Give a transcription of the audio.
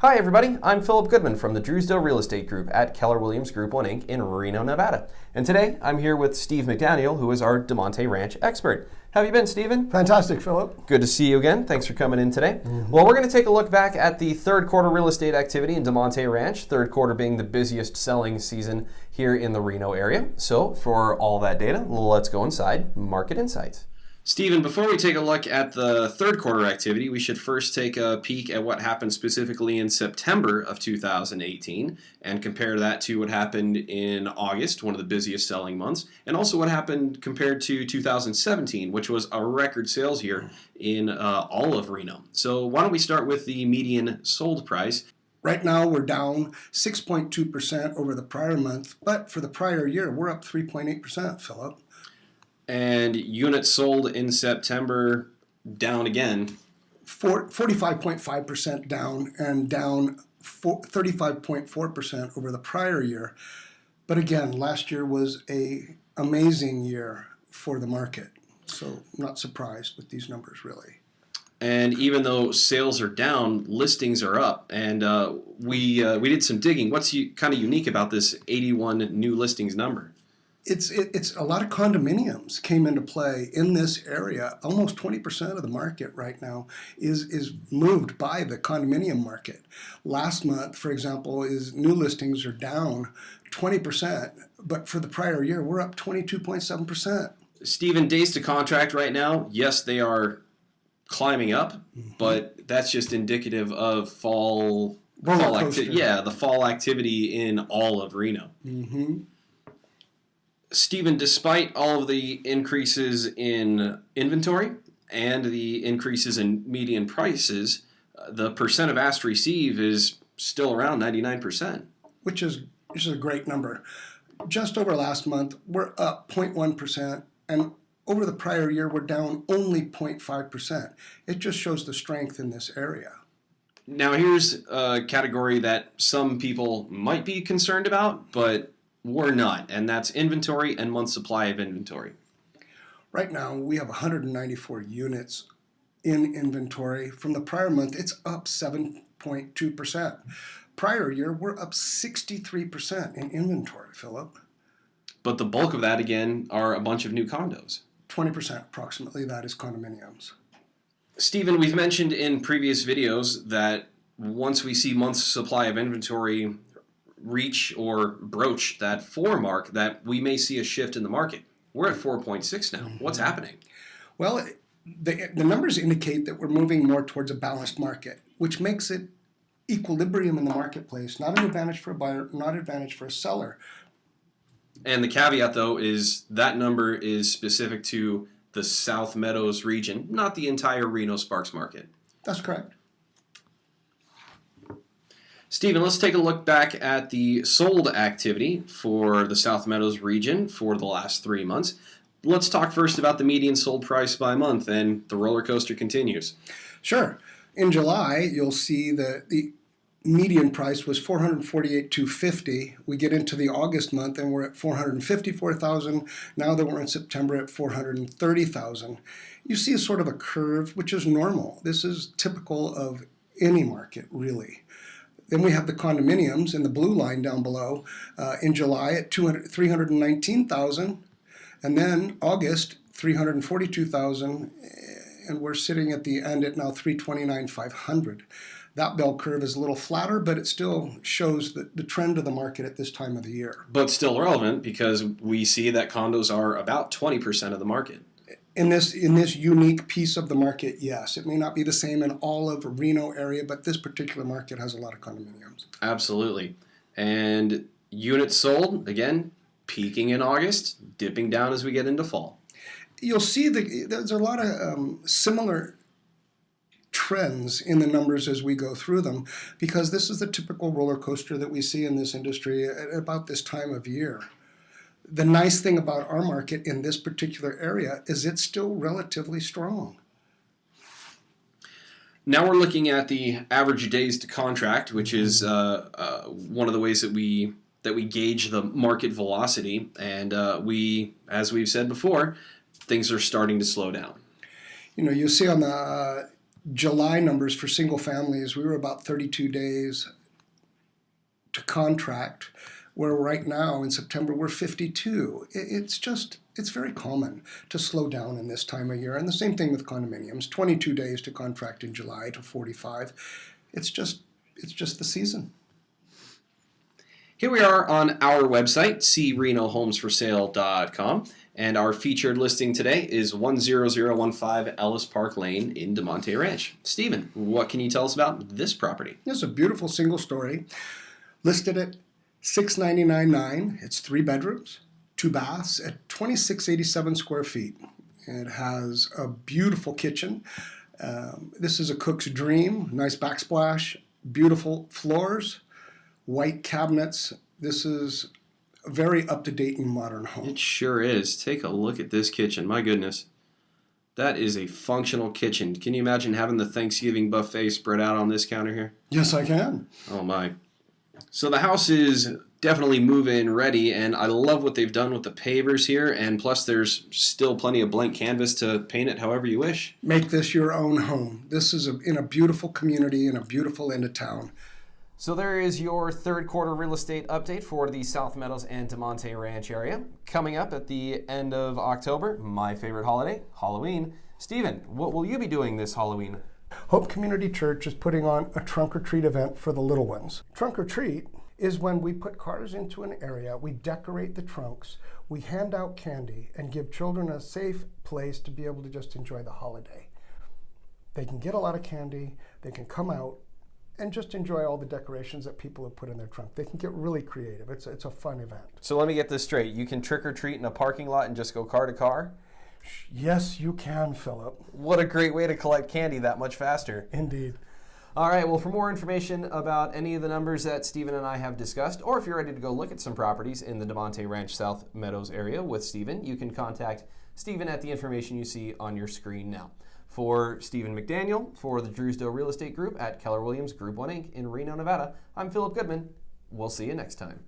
Hi, everybody. I'm Philip Goodman from the Drewsdale Real Estate Group at Keller Williams Group 1 Inc. in Reno, Nevada. And today I'm here with Steve McDaniel, who is our Damonte Ranch expert. How have you been, Stephen? Fantastic, Philip. Good to see you again. Thanks for coming in today. Mm-hmm. Well, we're going to take a look back at the third quarter real estate activity in Damonte Ranch, third quarter being the busiest selling season here in the Reno area. So, for all that data, let's go inside Market Insights. Stephen, before we take a look at the third quarter activity, we should first take a peek at what happened specifically in September of 2018 and compare that to what happened in August, one of the busiest selling months, and also what happened compared to 2017, which was a record sales year in uh, all of Reno. So, why don't we start with the median sold price? Right now, we're down 6.2% over the prior month, but for the prior year, we're up 3.8%, Philip and units sold in September down again. 45.5% down and down 35.4% over the prior year. But again, last year was a amazing year for the market. So not surprised with these numbers really. And even though sales are down, listings are up. And uh, we uh, we did some digging. What's kind of unique about this 81 new listings number? It's it, it's a lot of condominiums came into play in this area. Almost 20% of the market right now is is moved by the condominium market. Last month, for example, is new listings are down 20%, but for the prior year, we're up 22.7%. Stephen, days to contract right now, yes, they are climbing up, mm-hmm. but that's just indicative of fall. fall yeah, the fall activity in all of Reno. Mm-hmm. Stephen, despite all of the increases in inventory and the increases in median prices, uh, the percent of asked receive is still around 99%. Which is, which is a great number. Just over last month, we're up 0.1%, and over the prior year, we're down only 0.5%. It just shows the strength in this area. Now, here's a category that some people might be concerned about, but we're not, and that's inventory and month supply of inventory. Right now, we have 194 units in inventory. From the prior month, it's up 7.2%. Prior year, we're up 63% in inventory, Philip. But the bulk of that, again, are a bunch of new condos. 20% approximately, that is condominiums. Stephen, we've mentioned in previous videos that once we see months supply of inventory reach or broach that four mark, that we may see a shift in the market. We're at 4.6 now. Mm-hmm. What's happening? Well, the, the numbers indicate that we're moving more towards a balanced market, which makes it equilibrium in the marketplace, not an advantage for a buyer, not an advantage for a seller. And the caveat, though, is that number is specific to the South Meadows region, not the entire Reno Sparks market. That's correct. Stephen, let's take a look back at the sold activity for the South Meadows region for the last three months. Let's talk first about the median sold price by month, and the roller coaster continues. Sure. In July, you'll see that the median price was 448,250. We get into the August month and we're at 454,000. Now that we're in September at 430,000. You see a sort of a curve, which is normal. This is typical of any market, really. Then we have the condominiums in the blue line down below uh, in July at 200, 319,000 and then August 342,000 and we're sitting at the end at now 329,500. That bell curve is a little flatter, but it still shows the, the trend of the market at this time of the year. But still relevant because we see that condos are about 20% of the market in this in this unique piece of the market, yes, it may not be the same in all of Reno area, but this particular market has a lot of condominiums. Absolutely, and units sold again peaking in August, dipping down as we get into fall. You'll see that there's a lot of um, similar trends in the numbers as we go through them because this is the typical roller coaster that we see in this industry at about this time of year the nice thing about our market in this particular area is it's still relatively strong. Now we're looking at the average days to contract, which is uh, uh, one of the ways that we that we gauge the market velocity, and uh, we, as we've said before, things are starting to slow down. You know, you see on the July numbers for single families, we were about 32 days to contract, where right now in September we're 52. It's just, it's very common to slow down in this time of year. And the same thing with condominiums 22 days to contract in July to 45. It's just, it's just the season. Here we are on our website, crenohomesforsale.com, and our featured listing today is 10015 Ellis Park Lane in Damonte Ranch. Stephen, what can you tell us about this property? It's a beautiful single story, listed at six ninety nine nine. It's three bedrooms, two baths at twenty six eighty seven square feet. It has a beautiful kitchen. Um, this is a cook's dream. Nice backsplash, beautiful floors, white cabinets. This is a very up to date and modern home. It sure is. Take a look at this kitchen. My goodness. That is a functional kitchen. Can you imagine having the Thanksgiving buffet spread out on this counter here? Yes, I can. Oh my. So the house is definitely move-in ready and I love what they've done with the pavers here and plus there's still plenty of blank canvas to paint it however you wish. Make this your own home. This is a, in a beautiful community in a beautiful end of town. So there is your third quarter real estate update for the South Meadows and Damonte Ranch area. Coming up at the end of October, my favorite holiday, Halloween. Stephen, what will you be doing this Halloween? Hope Community Church is putting on a trunk or treat event for the little ones. Trunk or treat is when we put cars into an area, we decorate the trunks, we hand out candy, and give children a safe place to be able to just enjoy the holiday. They can get a lot of candy, they can come out and just enjoy all the decorations that people have put in their trunk. They can get really creative. It's, it's a fun event. So let me get this straight. You can trick or treat in a parking lot and just go car to car? Yes, you can, Philip. What a great way to collect candy that much faster. Indeed. All right, well, for more information about any of the numbers that Stephen and I have discussed, or if you're ready to go look at some properties in the Damonte Ranch South Meadows area with Stephen, you can contact Stephen at the information you see on your screen now. For Stephen McDaniel, for the Drewsdale Real Estate Group at Keller Williams Group 1 Inc. in Reno, Nevada, I'm Philip Goodman. We'll see you next time.